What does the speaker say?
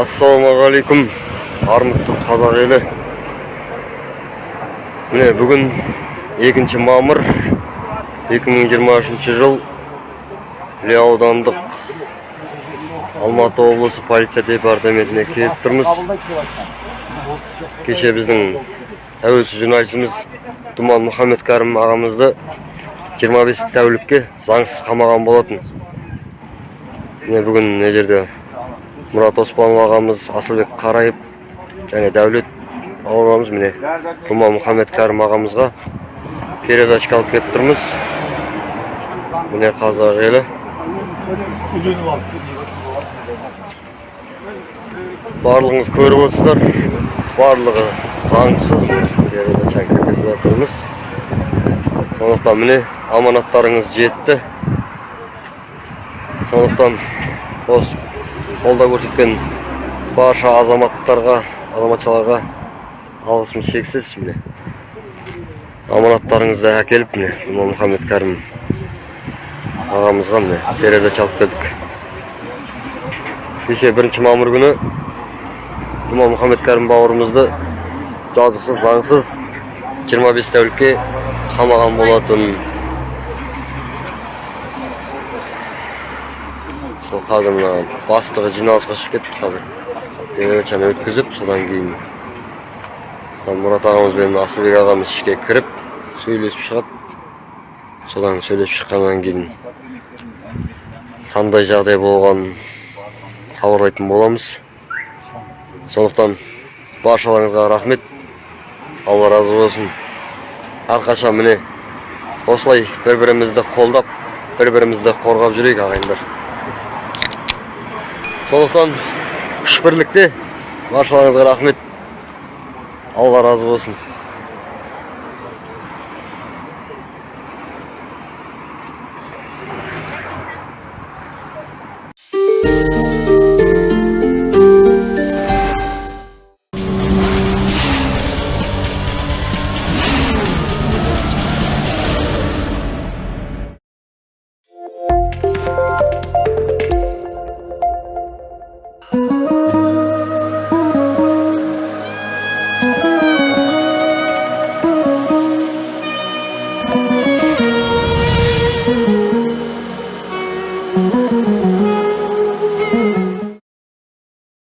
ассалаумағалейкум. Армысыз қазақ елі. Міне бүгін 2 мамыр 2023 жыл іле аудандық алматы облысы полиция департаментіне келіп тұрмыз. Кеше біздің тәуелсіз журналистіміз думан мұхаммед кәрім ағамызды 25 тәулікке заңсыз қамаған болатын. Міне бүгін мына жерде мұрат оспанов ағамыз асылбек қарайып және дәулет ағамыз міне думан мұхаммед кәрім ағамызға передачка алып келіп тұрмыз. Міне қазақ елі. Барлығыңыз көріп отырсыздар. Барлығы заңсыз передача кіргізіп жатырмыз сондықтан міне аманаттарыңыз жетті. Сондықтан осы қолдау көрсеткен барша азаматтарға азаматшаларға алғысым шексіз міне. Аманаттарыңызды әкеліп міне думан мұхаммед кәрім ағамызға міне передача алып келдік. Кеше бірінші мамыр күні думан мұхаммед кәрім бауырымызды жазықсыз заңсыз 25 тәулікке қамаған болатын. Сол қазір мына бастығы жиналысқа шығып кетті қазір. Передачаны өткізіп содан кейін мұрат ағамыз бен асылбек ағамыз ішке кіріп сөйлесіп шығады. Содан сөйлесіп шыққаннан кейін қандай жағдай болғанын хабарлайтын боламыз. Сондықтан баршаларыңызға рахмет. Алла разы болсын. Әрқашан міне осылай бір бірімізді қолдап бір бірімізді қорғап жүрейік ағайындар сондықтан күш бірлікте баршаларыңызға рахмет. Алла разы болсын. you